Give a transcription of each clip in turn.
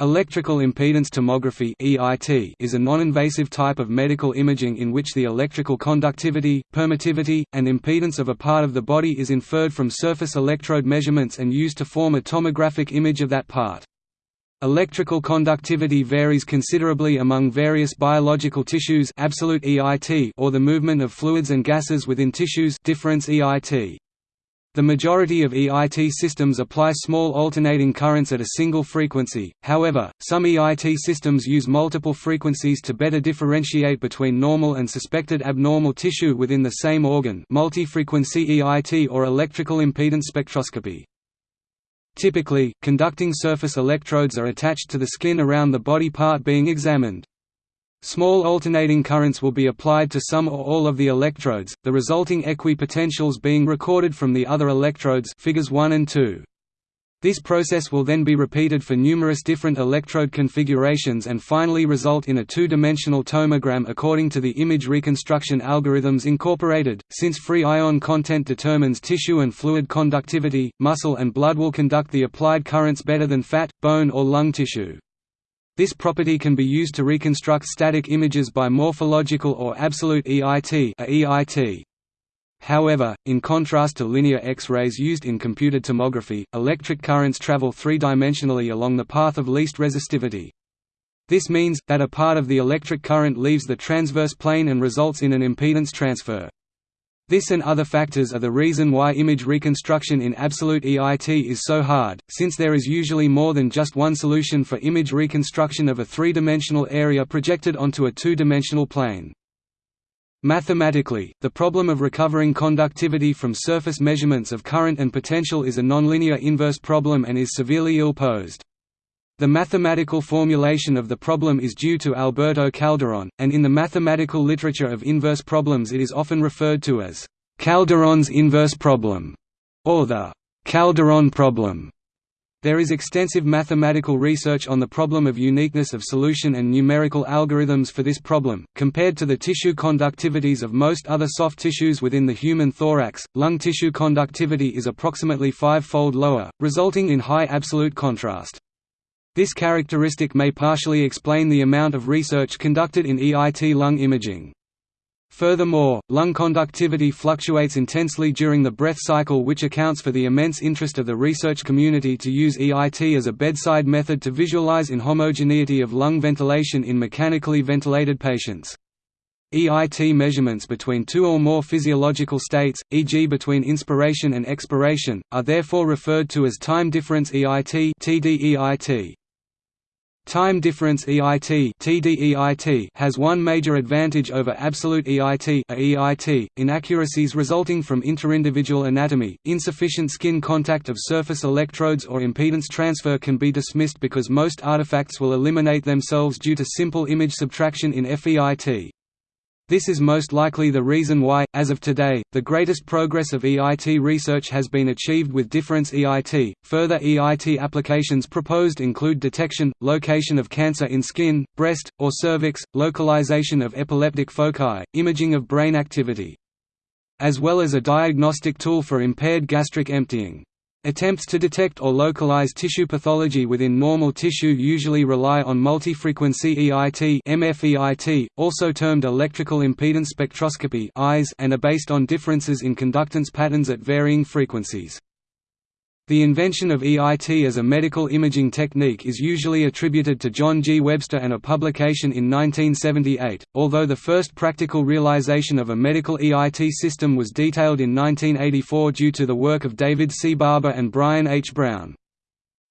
Electrical impedance tomography (EIT) is a non-invasive type of medical imaging in which the electrical conductivity, permittivity, and impedance of a part of the body is inferred from surface electrode measurements and used to form a tomographic image of that part. Electrical conductivity varies considerably among various biological tissues absolute EIT or the movement of fluids and gases within tissues difference EIT. The majority of EIT systems apply small alternating currents at a single frequency, however, some EIT systems use multiple frequencies to better differentiate between normal and suspected abnormal tissue within the same organ multi-frequency EIT or electrical impedance spectroscopy. Typically, conducting surface electrodes are attached to the skin around the body part being examined. Small alternating currents will be applied to some or all of the electrodes, the resulting equi-potentials being recorded from the other electrodes figures 1 and 2. This process will then be repeated for numerous different electrode configurations and finally result in a two-dimensional tomogram according to the image reconstruction algorithms incorporated. Since free ion content determines tissue and fluid conductivity, muscle and blood will conduct the applied currents better than fat, bone or lung tissue. This property can be used to reconstruct static images by morphological or absolute EIT, EIT. However, in contrast to linear X-rays used in computed tomography, electric currents travel three-dimensionally along the path of least resistivity. This means, that a part of the electric current leaves the transverse plane and results in an impedance transfer. This and other factors are the reason why image reconstruction in absolute EIT is so hard, since there is usually more than just one solution for image reconstruction of a three-dimensional area projected onto a two-dimensional plane. Mathematically, the problem of recovering conductivity from surface measurements of current and potential is a nonlinear inverse problem and is severely ill-posed. The mathematical formulation of the problem is due to Alberto Calderon, and in the mathematical literature of inverse problems it is often referred to as Calderon's inverse problem, or the Calderon problem. There is extensive mathematical research on the problem of uniqueness of solution and numerical algorithms for this problem. Compared to the tissue conductivities of most other soft tissues within the human thorax, lung tissue conductivity is approximately five-fold lower, resulting in high absolute contrast. This characteristic may partially explain the amount of research conducted in EIT lung imaging. Furthermore, lung conductivity fluctuates intensely during the breath cycle which accounts for the immense interest of the research community to use EIT as a bedside method to visualize inhomogeneity of lung ventilation in mechanically ventilated patients. EIT measurements between two or more physiological states, e.g. between inspiration and expiration, are therefore referred to as time difference EIT. Time difference EIT TDEIT has one major advantage over absolute EIT EIT, inaccuracies resulting from interindividual anatomy, insufficient skin contact of surface electrodes or impedance transfer can be dismissed because most artifacts will eliminate themselves due to simple image subtraction in FEIT. This is most likely the reason why, as of today, the greatest progress of EIT research has been achieved with difference EIT. Further EIT applications proposed include detection, location of cancer in skin, breast, or cervix, localization of epileptic foci, imaging of brain activity, as well as a diagnostic tool for impaired gastric emptying. Attempts to detect or localize tissue pathology within normal tissue usually rely on multi-frequency EIT MFEIT, also termed electrical impedance spectroscopy and are based on differences in conductance patterns at varying frequencies. The invention of EIT as a medical imaging technique is usually attributed to John G. Webster and a publication in 1978, although the first practical realization of a medical EIT system was detailed in 1984 due to the work of David C. Barber and Brian H. Brown.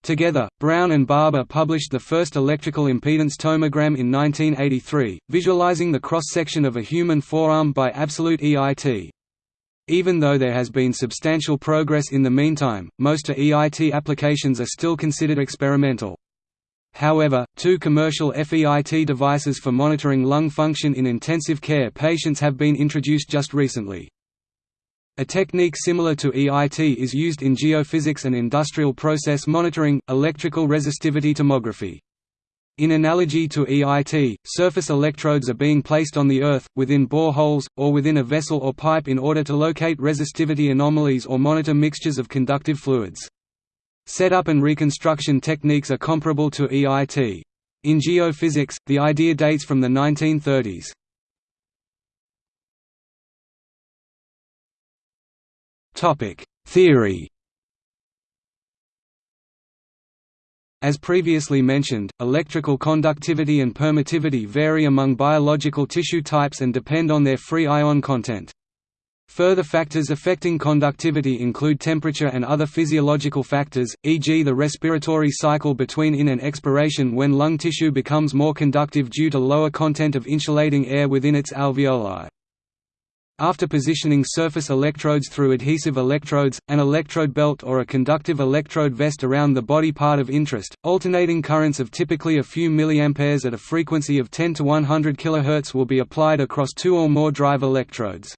Together, Brown and Barber published the first electrical impedance tomogram in 1983, visualizing the cross-section of a human forearm by absolute EIT. Even though there has been substantial progress in the meantime, most EIT applications are still considered experimental. However, two commercial FEIT devices for monitoring lung function in intensive care patients have been introduced just recently. A technique similar to EIT is used in geophysics and industrial process monitoring, electrical resistivity tomography. In analogy to EIT, surface electrodes are being placed on the Earth, within boreholes, or within a vessel or pipe in order to locate resistivity anomalies or monitor mixtures of conductive fluids. Setup and reconstruction techniques are comparable to EIT. In geophysics, the idea dates from the 1930s. Theory As previously mentioned, electrical conductivity and permittivity vary among biological tissue types and depend on their free ion content. Further factors affecting conductivity include temperature and other physiological factors, e.g. the respiratory cycle between in and expiration when lung tissue becomes more conductive due to lower content of insulating air within its alveoli. After positioning surface electrodes through adhesive electrodes, an electrode belt or a conductive electrode vest around the body part of interest, alternating currents of typically a few milliamperes at a frequency of 10 to 100 kHz will be applied across two or more drive electrodes.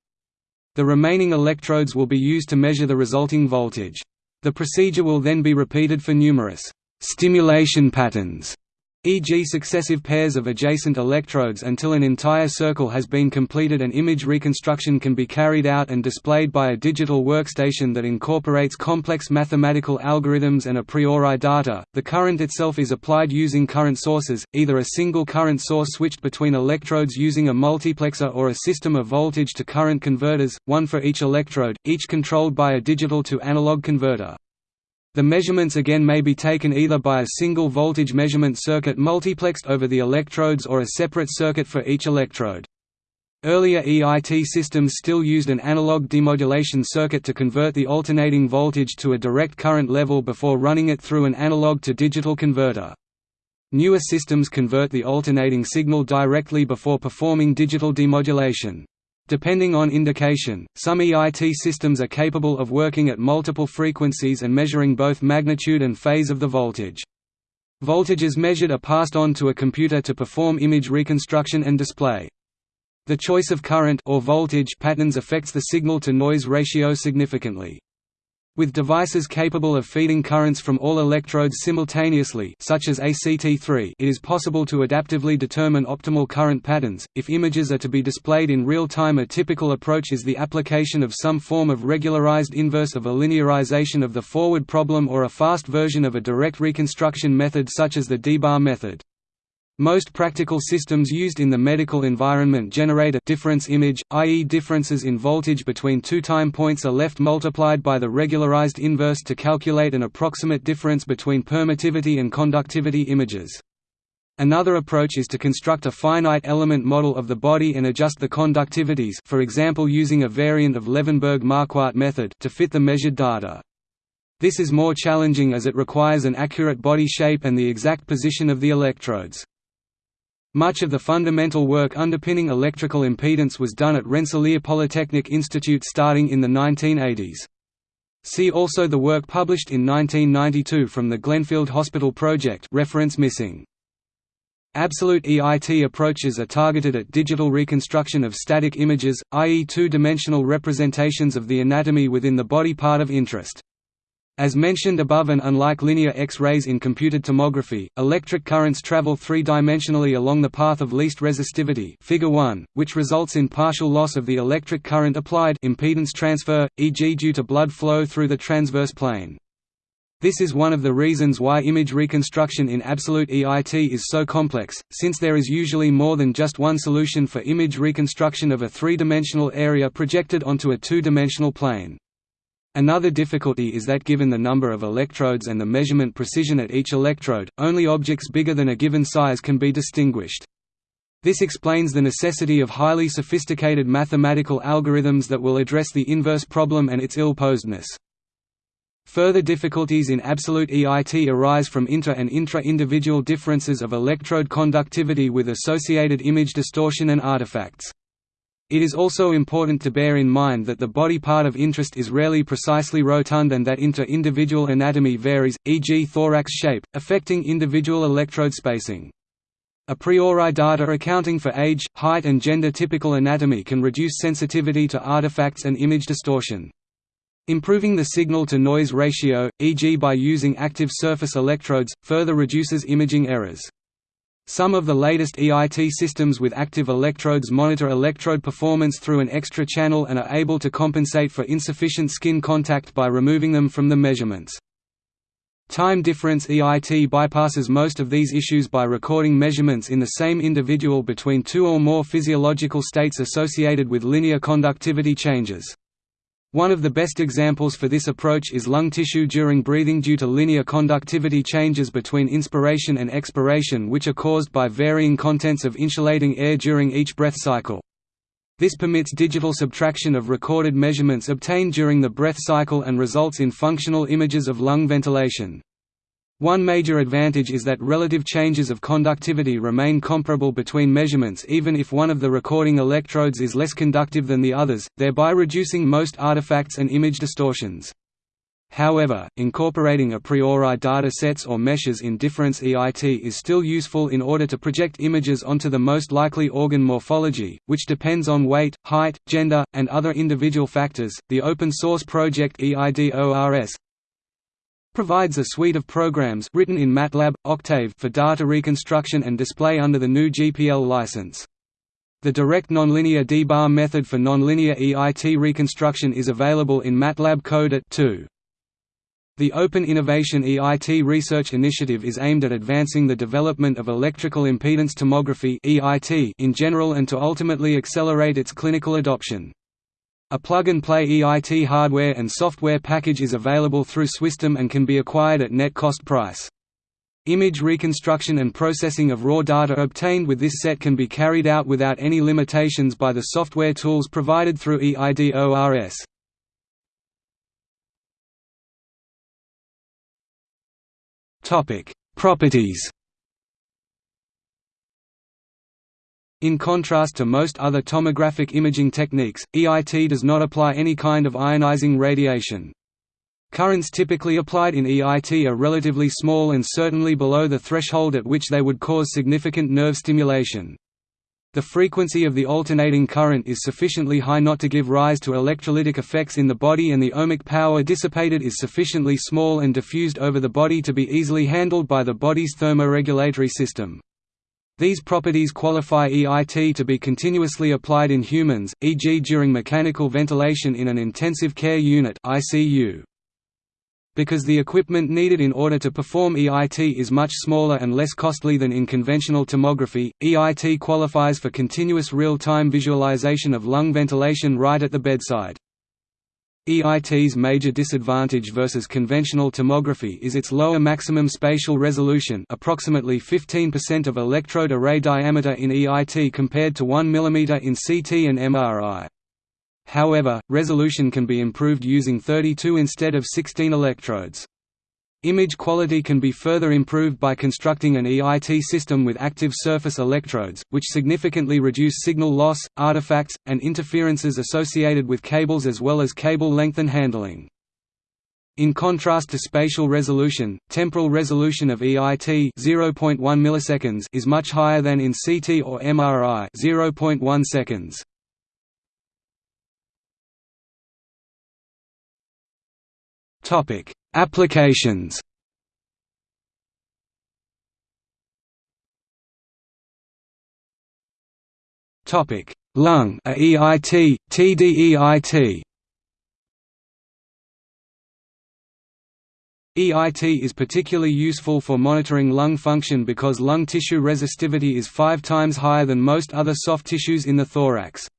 The remaining electrodes will be used to measure the resulting voltage. The procedure will then be repeated for numerous stimulation patterns e.g. successive pairs of adjacent electrodes until an entire circle has been completed and image reconstruction can be carried out and displayed by a digital workstation that incorporates complex mathematical algorithms and a priori data. The current itself is applied using current sources, either a single current source switched between electrodes using a multiplexer or a system of voltage to current converters, one for each electrode, each controlled by a digital to analog converter. The measurements again may be taken either by a single voltage measurement circuit multiplexed over the electrodes or a separate circuit for each electrode. Earlier EIT systems still used an analog demodulation circuit to convert the alternating voltage to a direct current level before running it through an analog to digital converter. Newer systems convert the alternating signal directly before performing digital demodulation. Depending on indication, some EIT systems are capable of working at multiple frequencies and measuring both magnitude and phase of the voltage. Voltages measured are passed on to a computer to perform image reconstruction and display. The choice of current or voltage patterns affects the signal-to-noise ratio significantly. With devices capable of feeding currents from all electrodes simultaneously such as ACT3 it is possible to adaptively determine optimal current patterns. If images are to be displayed in real time a typical approach is the application of some form of regularized inverse of a linearization of the forward problem or a fast version of a direct reconstruction method such as the D-bar method. Most practical systems used in the medical environment generate a difference image, i.e. differences in voltage between two time points are left multiplied by the regularized inverse to calculate an approximate difference between permittivity and conductivity images. Another approach is to construct a finite element model of the body and adjust the conductivities for example using a variant of Levenberg-Marquardt method to fit the measured data. This is more challenging as it requires an accurate body shape and the exact position of the electrodes. Much of the fundamental work underpinning electrical impedance was done at Rensselaer Polytechnic Institute starting in the 1980s. See also the work published in 1992 from the Glenfield Hospital Project reference missing. Absolute EIT approaches are targeted at digital reconstruction of static images, i.e. two-dimensional representations of the anatomy within the body part of interest. As mentioned above and unlike linear X-rays in computed tomography, electric currents travel three-dimensionally along the path of least resistivity figure 1, which results in partial loss of the electric current applied impedance transfer, e.g. due to blood flow through the transverse plane. This is one of the reasons why image reconstruction in absolute EIT is so complex, since there is usually more than just one solution for image reconstruction of a three-dimensional area projected onto a two-dimensional plane. Another difficulty is that given the number of electrodes and the measurement precision at each electrode, only objects bigger than a given size can be distinguished. This explains the necessity of highly sophisticated mathematical algorithms that will address the inverse problem and its ill-posedness. Further difficulties in absolute EIT arise from inter- and intra-individual differences of electrode conductivity with associated image distortion and artifacts. It is also important to bear in mind that the body part of interest is rarely precisely rotund and that inter-individual anatomy varies, e.g. thorax shape, affecting individual electrode spacing. A priori data accounting for age, height and gender typical anatomy can reduce sensitivity to artifacts and image distortion. Improving the signal-to-noise ratio, e.g. by using active surface electrodes, further reduces imaging errors. Some of the latest EIT systems with active electrodes monitor electrode performance through an extra channel and are able to compensate for insufficient skin contact by removing them from the measurements. Time difference EIT bypasses most of these issues by recording measurements in the same individual between two or more physiological states associated with linear conductivity changes. One of the best examples for this approach is lung tissue during breathing due to linear conductivity changes between inspiration and expiration which are caused by varying contents of insulating air during each breath cycle. This permits digital subtraction of recorded measurements obtained during the breath cycle and results in functional images of lung ventilation. One major advantage is that relative changes of conductivity remain comparable between measurements even if one of the recording electrodes is less conductive than the others, thereby reducing most artifacts and image distortions. However, incorporating a priori data sets or meshes in difference EIT is still useful in order to project images onto the most likely organ morphology, which depends on weight, height, gender, and other individual factors. The open source project EIDORS provides a suite of programs written in MATLAB, Octave for data reconstruction and display under the new GPL license. The direct nonlinear dbar method for nonlinear EIT reconstruction is available in MATLAB Code at 2. The Open Innovation EIT Research Initiative is aimed at advancing the development of electrical impedance tomography in general and to ultimately accelerate its clinical adoption. A plug-and-play EIT hardware and software package is available through Swisstom and can be acquired at net cost price. Image reconstruction and processing of raw data obtained with this set can be carried out without any limitations by the software tools provided through EIDORS. Properties. In contrast to most other tomographic imaging techniques, EIT does not apply any kind of ionizing radiation. Currents typically applied in EIT are relatively small and certainly below the threshold at which they would cause significant nerve stimulation. The frequency of the alternating current is sufficiently high not to give rise to electrolytic effects in the body and the ohmic power dissipated is sufficiently small and diffused over the body to be easily handled by the body's thermoregulatory system. These properties qualify EIT to be continuously applied in humans, e.g. during mechanical ventilation in an intensive care unit ICU. Because the equipment needed in order to perform EIT is much smaller and less costly than in conventional tomography, EIT qualifies for continuous real-time visualization of lung ventilation right at the bedside. EIT's major disadvantage versus conventional tomography is its lower maximum spatial resolution approximately 15% of electrode array diameter in EIT compared to 1 mm in CT and MRI. However, resolution can be improved using 32 instead of 16 electrodes. Image quality can be further improved by constructing an EIT system with active surface electrodes, which significantly reduce signal loss, artifacts, and interferences associated with cables as well as cable length and handling. In contrast to spatial resolution, temporal resolution of EIT 0.1 milliseconds is much higher than in CT or MRI 0.1 seconds. Topic: Applications. Topic: Lung AEIT, TDEIT. EIT is particularly useful for monitoring lung function because lung tissue resistivity is five times higher than most other soft tissues in the thorax.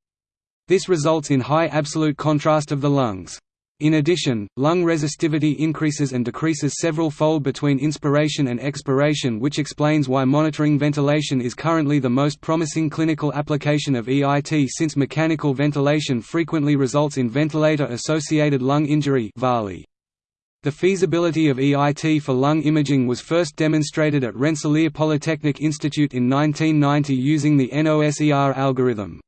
This results in high absolute contrast of the lungs. In addition, lung resistivity increases and decreases several fold between inspiration and expiration which explains why monitoring ventilation is currently the most promising clinical application of EIT since mechanical ventilation frequently results in ventilator-associated lung injury The feasibility of EIT for lung imaging was first demonstrated at Rensselaer Polytechnic Institute in 1990 using the NOSER algorithm.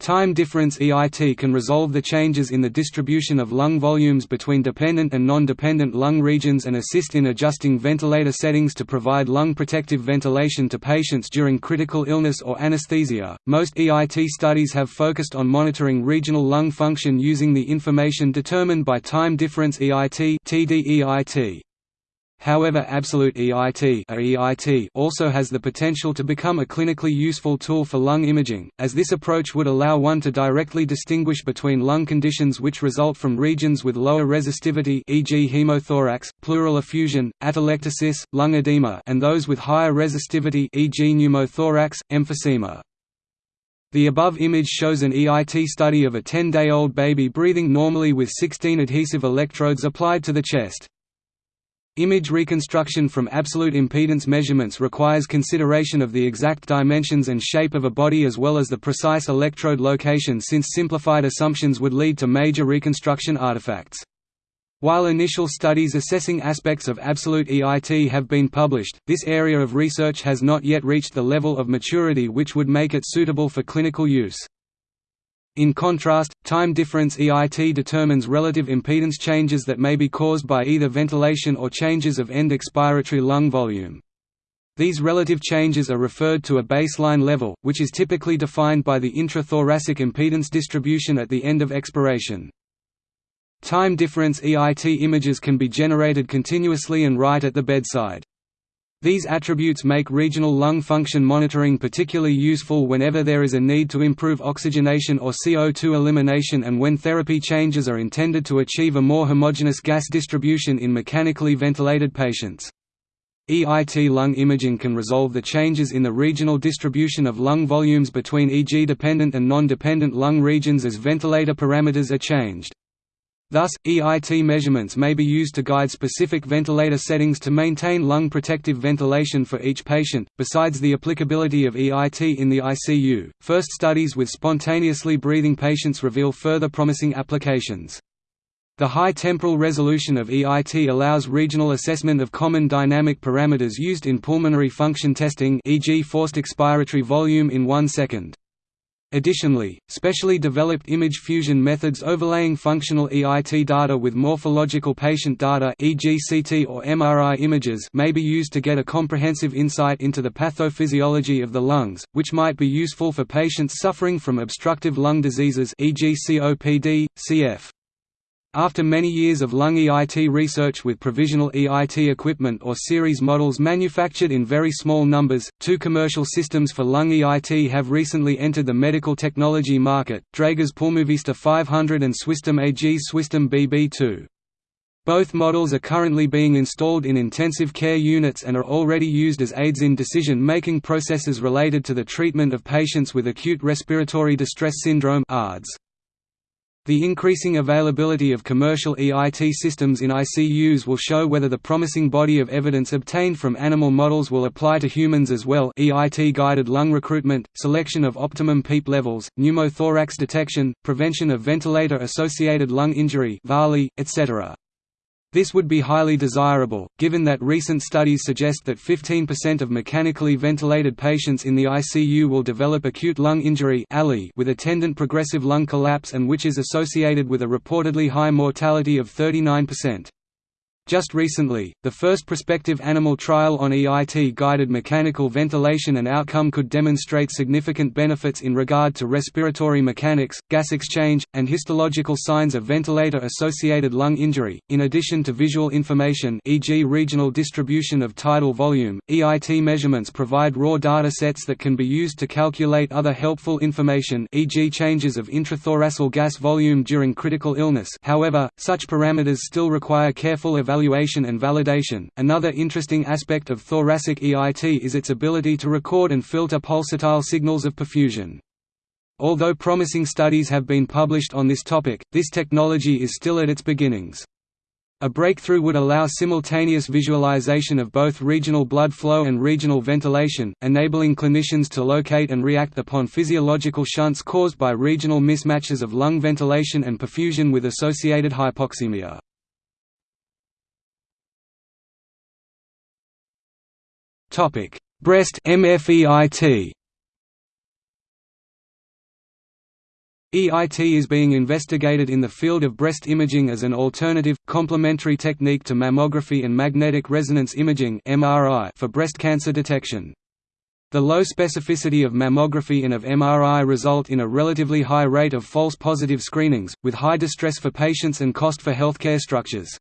Time difference EIT can resolve the changes in the distribution of lung volumes between dependent and non-dependent lung regions and assist in adjusting ventilator settings to provide lung protective ventilation to patients during critical illness or anesthesia. Most EIT studies have focused on monitoring regional lung function using the information determined by time difference EIT (TDEIT). However absolute EIT, EIT also has the potential to become a clinically useful tool for lung imaging, as this approach would allow one to directly distinguish between lung conditions which result from regions with lower resistivity e.g. hemothorax, pleural effusion, atelectasis, lung edema and those with higher resistivity e.g. pneumothorax, emphysema. The above image shows an EIT study of a 10-day-old baby breathing normally with 16 adhesive electrodes applied to the chest. Image reconstruction from absolute impedance measurements requires consideration of the exact dimensions and shape of a body as well as the precise electrode location since simplified assumptions would lead to major reconstruction artifacts. While initial studies assessing aspects of absolute EIT have been published, this area of research has not yet reached the level of maturity which would make it suitable for clinical use. In contrast, time difference EIT determines relative impedance changes that may be caused by either ventilation or changes of end expiratory lung volume. These relative changes are referred to a baseline level, which is typically defined by the intrathoracic impedance distribution at the end of expiration. Time difference EIT images can be generated continuously and right at the bedside. These attributes make regional lung function monitoring particularly useful whenever there is a need to improve oxygenation or CO2 elimination and when therapy changes are intended to achieve a more homogeneous gas distribution in mechanically ventilated patients. EIT lung imaging can resolve the changes in the regional distribution of lung volumes between EG-dependent and non-dependent lung regions as ventilator parameters are changed. Thus, EIT measurements may be used to guide specific ventilator settings to maintain lung protective ventilation for each patient. Besides the applicability of EIT in the ICU, first studies with spontaneously breathing patients reveal further promising applications. The high temporal resolution of EIT allows regional assessment of common dynamic parameters used in pulmonary function testing e.g. forced expiratory volume in 1 second. Additionally, specially developed image fusion methods overlaying functional EIT data with morphological patient data e.g. CT or MRI images may be used to get a comprehensive insight into the pathophysiology of the lungs, which might be useful for patients suffering from obstructive lung diseases e.g. COPD, CF. After many years of lung EIT research with provisional EIT equipment or series models manufactured in very small numbers, two commercial systems for lung EIT have recently entered the medical technology market, Dräger's Pulmovista 500 and Swisstom AG's Swisstom BB2. Both models are currently being installed in intensive care units and are already used as aids in decision-making processes related to the treatment of patients with acute respiratory distress syndrome ARDS. The increasing availability of commercial EIT systems in ICUs will show whether the promising body of evidence obtained from animal models will apply to humans as well EIT-guided lung recruitment, selection of optimum PEEP levels, pneumothorax detection, prevention of ventilator-associated lung injury etc. This would be highly desirable, given that recent studies suggest that 15% of mechanically ventilated patients in the ICU will develop acute lung injury with attendant progressive lung collapse and which is associated with a reportedly high mortality of 39%. Just recently, the first prospective animal trial on EIT-guided mechanical ventilation and outcome could demonstrate significant benefits in regard to respiratory mechanics, gas exchange, and histological signs of ventilator-associated lung injury. In addition to visual information, e.g., regional distribution of tidal volume, EIT measurements provide raw data sets that can be used to calculate other helpful information, e.g., changes of intrathoracic gas volume during critical illness. However, such parameters still require careful evaluation evaluation and validation. Another interesting aspect of thoracic EIT is its ability to record and filter pulsatile signals of perfusion. Although promising studies have been published on this topic, this technology is still at its beginnings. A breakthrough would allow simultaneous visualization of both regional blood flow and regional ventilation, enabling clinicians to locate and react upon physiological shunts caused by regional mismatches of lung ventilation and perfusion with associated hypoxemia. Topic: Breast MFEIT. EIT is being investigated in the field of breast imaging as an alternative, complementary technique to mammography and magnetic resonance imaging for breast cancer detection. The low specificity of mammography and of MRI result in a relatively high rate of false positive screenings, with high distress for patients and cost for healthcare structures.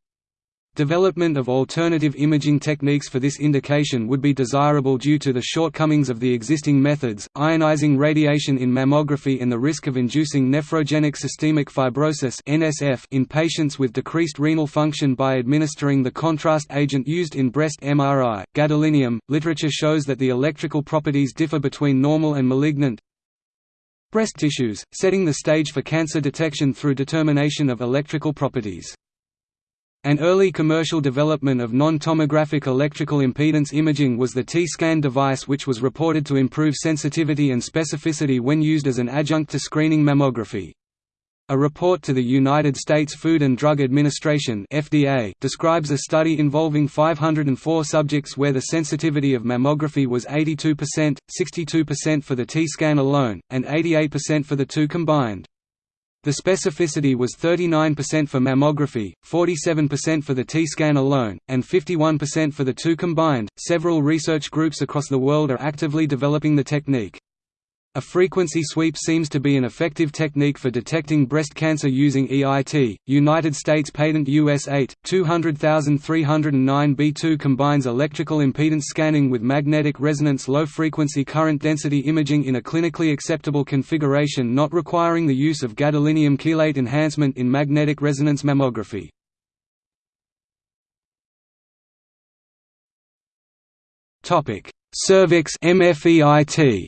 Development of alternative imaging techniques for this indication would be desirable due to the shortcomings of the existing methods, ionizing radiation in mammography and the risk of inducing nephrogenic systemic fibrosis in patients with decreased renal function by administering the contrast agent used in breast MRI. Gadolinium literature shows that the electrical properties differ between normal and malignant breast tissues, setting the stage for cancer detection through determination of electrical properties. An early commercial development of non-tomographic electrical impedance imaging was the T-scan device which was reported to improve sensitivity and specificity when used as an adjunct to screening mammography. A report to the United States Food and Drug Administration (FDA) describes a study involving 504 subjects where the sensitivity of mammography was 82%, 62% for the T-scan alone, and 88% for the two combined. The specificity was 39% for mammography, 47% for the T-scan alone, and 51% for the two combined. Several research groups across the world are actively developing the technique. A frequency sweep seems to be an effective technique for detecting breast cancer using EIT. United States patent US 8 200309 B2 combines electrical impedance scanning with magnetic resonance low frequency current density imaging in a clinically acceptable configuration not requiring the use of gadolinium chelate enhancement in magnetic resonance mammography. Topic: Cervix MFEIT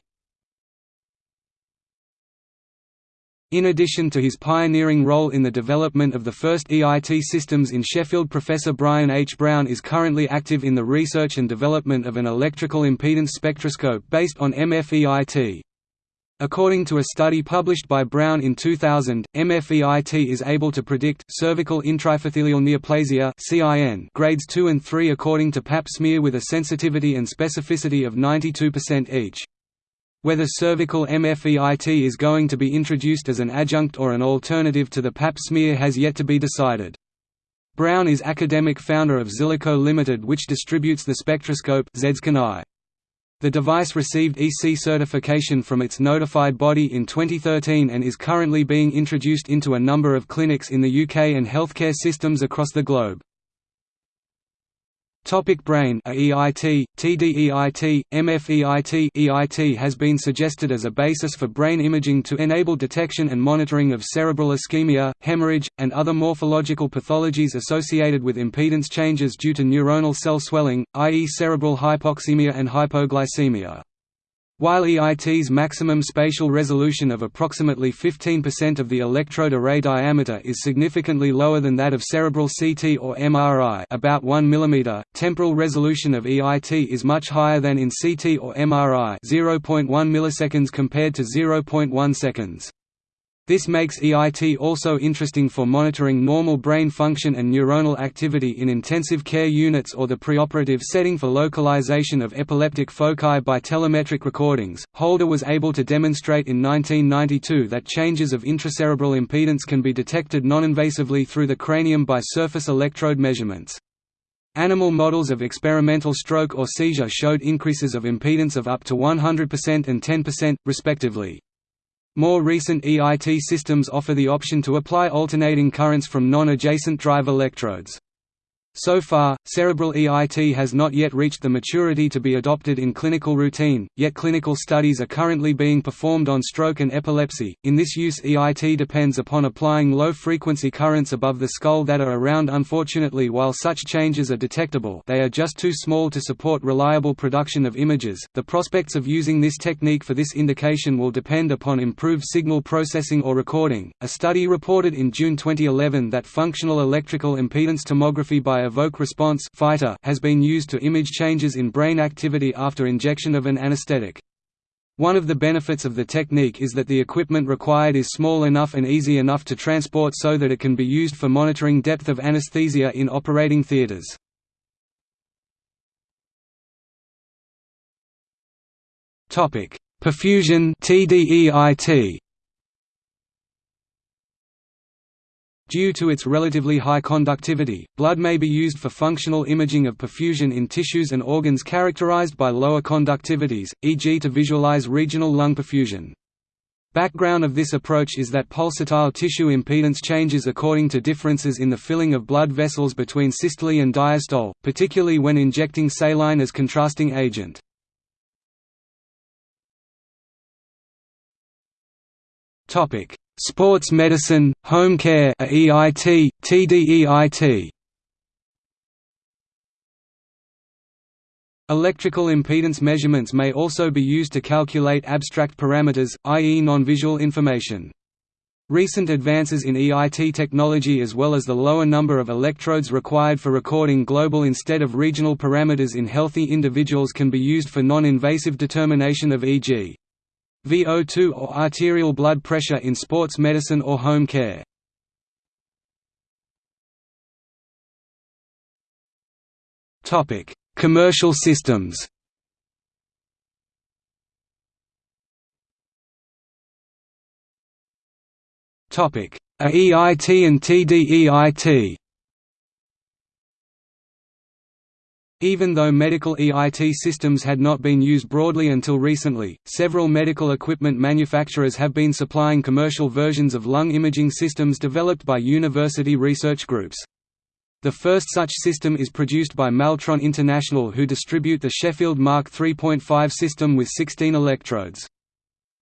In addition to his pioneering role in the development of the first EIT systems in Sheffield Professor Brian H. Brown is currently active in the research and development of an electrical impedance spectroscope based on MFEIT. According to a study published by Brown in 2000, MFEIT is able to predict cervical intraepithelial neoplasia (CIN) grades 2 and 3 according to Pap smear with a sensitivity and specificity of 92% each. Whether cervical MFEIT is going to be introduced as an adjunct or an alternative to the Pap smear has yet to be decided. Brown is academic founder of Zilico Limited which distributes the spectroscope The device received EC certification from its notified body in 2013 and is currently being introduced into a number of clinics in the UK and healthcare systems across the globe. Topic brain AEIT, TDEIT, MFEIT EIT has been suggested as a basis for brain imaging to enable detection and monitoring of cerebral ischemia, hemorrhage, and other morphological pathologies associated with impedance changes due to neuronal cell swelling, i.e. cerebral hypoxemia and hypoglycemia. While EIT's maximum spatial resolution of approximately 15% of the electrode array diameter is significantly lower than that of cerebral CT or MRI about 1 mm, temporal resolution of EIT is much higher than in CT or MRI 0.1 milliseconds compared to 0.1 seconds. This makes EIT also interesting for monitoring normal brain function and neuronal activity in intensive care units or the preoperative setting for localization of epileptic foci by telemetric recordings. Holder was able to demonstrate in 1992 that changes of intracerebral impedance can be detected non-invasively through the cranium by surface electrode measurements. Animal models of experimental stroke or seizure showed increases of impedance of up to 100% and 10%, respectively. More recent EIT systems offer the option to apply alternating currents from non-adjacent drive electrodes. So far, cerebral EIT has not yet reached the maturity to be adopted in clinical routine, yet clinical studies are currently being performed on stroke and epilepsy. In this use, EIT depends upon applying low frequency currents above the skull that are around. Unfortunately, while such changes are detectable, they are just too small to support reliable production of images. The prospects of using this technique for this indication will depend upon improved signal processing or recording. A study reported in June 2011 that functional electrical impedance tomography by Evoke Response fEITER has been used to image changes in brain activity after injection of an anesthetic. One of the benefits of the technique is that the equipment required is small enough and easy enough to transport so that it can be used for monitoring depth of anesthesia in operating theaters. Perfusion TDEIT Due to its relatively high conductivity, blood may be used for functional imaging of perfusion in tissues and organs characterized by lower conductivities, e.g. to visualize regional lung perfusion. Background of this approach is that pulsatile tissue impedance changes according to differences in the filling of blood vessels between systole and diastole, particularly when injecting saline as contrasting agent. Sports medicine, home care EIT, TDEIT Electrical impedance measurements may also be used to calculate abstract parameters, i.e. non-visual information. Recent advances in EIT technology as well as the lower number of electrodes required for recording global instead of regional parameters in healthy individuals can be used for non-invasive determination of e.g. VO2 or arterial blood pressure in sports medicine or home care. Topic: Commercial systems Topic: AEIT and TDEIT Even though medical EIT systems had not been used broadly until recently, several medical equipment manufacturers have been supplying commercial versions of lung imaging systems developed by university research groups. The first such system is produced by Maltron International who distribute the Sheffield Mark 3.5 system with 16 electrodes.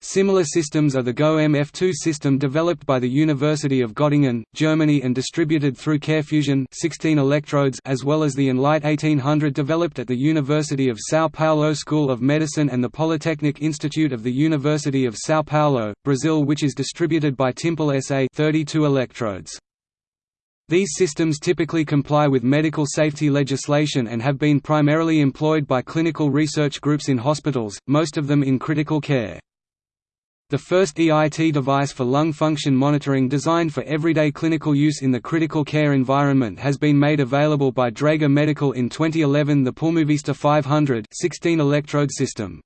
Similar systems are the GO MF2 system developed by the University of Göttingen, Germany and distributed through CareFusion 16 electrodes as well as the Enlight 1800 developed at the University of São Paulo School of Medicine and the Polytechnic Institute of the University of São Paulo, Brazil which is distributed by Timpel SA 32 electrodes. These systems typically comply with medical safety legislation and have been primarily employed by clinical research groups in hospitals, most of them in critical care. The first EIT device for lung function monitoring designed for everyday clinical use in the critical care environment has been made available by Draeger Medical in 2011 the Pulmovista 500 16 electrode system.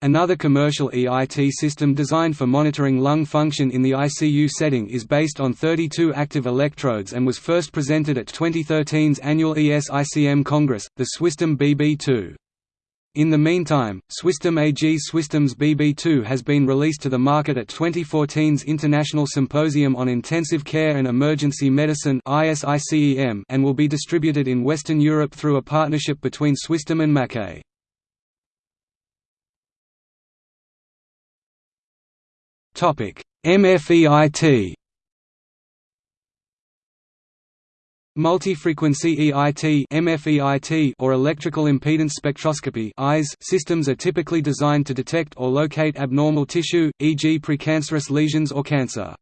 Another commercial EIT system designed for monitoring lung function in the ICU setting is based on 32 active electrodes and was first presented at 2013's annual ESICM Congress, the Swisstom BB2. In the meantime, Swisstom AG's Swisstom's BB2 has been released to the market at 2014's International Symposium on Intensive Care and Emergency Medicine and will be distributed in Western Europe through a partnership between Swisstom and. Topic: MFEIT Multi-frequency EIT MFEIT or electrical impedance spectroscopy systems are typically designed to detect or locate abnormal tissue, e.g. precancerous lesions or cancer.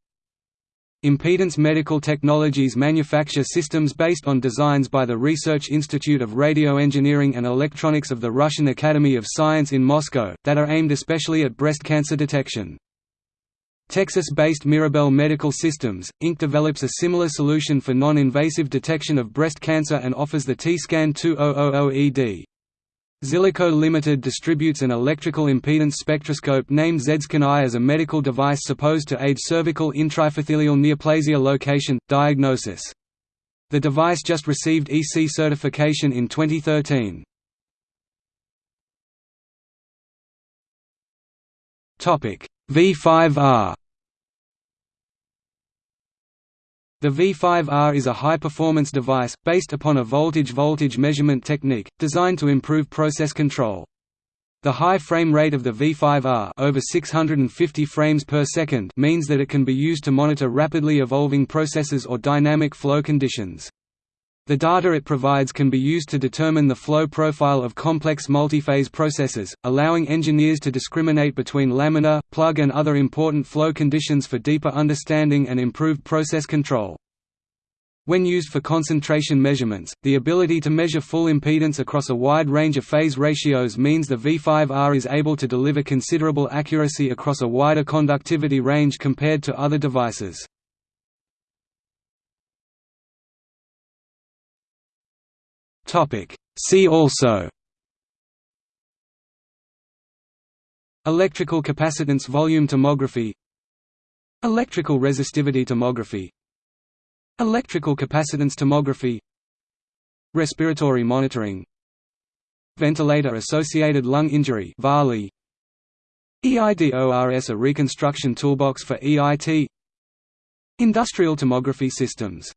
Impedance Medical Technologies manufacture systems based on designs by the Research Institute of Radio Engineering and Electronics of the Russian Academy of Science in Moscow, that are aimed especially at breast cancer detection. Texas-based Mirabel Medical Systems, Inc. develops a similar solution for non-invasive detection of breast cancer and offers the T-Scan 2000ED. Zilico Limited distributes an electrical impedance spectroscope named ZScan as a medical device supposed to aid cervical intraepithelial neoplasia location, diagnosis. The device just received EC certification in 2013. V5R The V5R is a high-performance device, based upon a voltage-voltage measurement technique, designed to improve process control. The high frame rate of the V5R over 650 frames per second means that it can be used to monitor rapidly evolving processes or dynamic flow conditions. The data it provides can be used to determine the flow profile of complex multiphase processes, allowing engineers to discriminate between laminar, plug and other important flow conditions for deeper understanding and improved process control. When used for concentration measurements, the ability to measure full impedance across a wide range of phase ratios means the V5R is able to deliver considerable accuracy across a wider conductivity range compared to other devices. See also. Electrical capacitance volume tomography. Electrical resistivity tomography. Electrical capacitance tomography. Respiratory monitoring. Ventilator-associated lung injury EIDORS a reconstruction toolbox for EIT Industrial tomography systems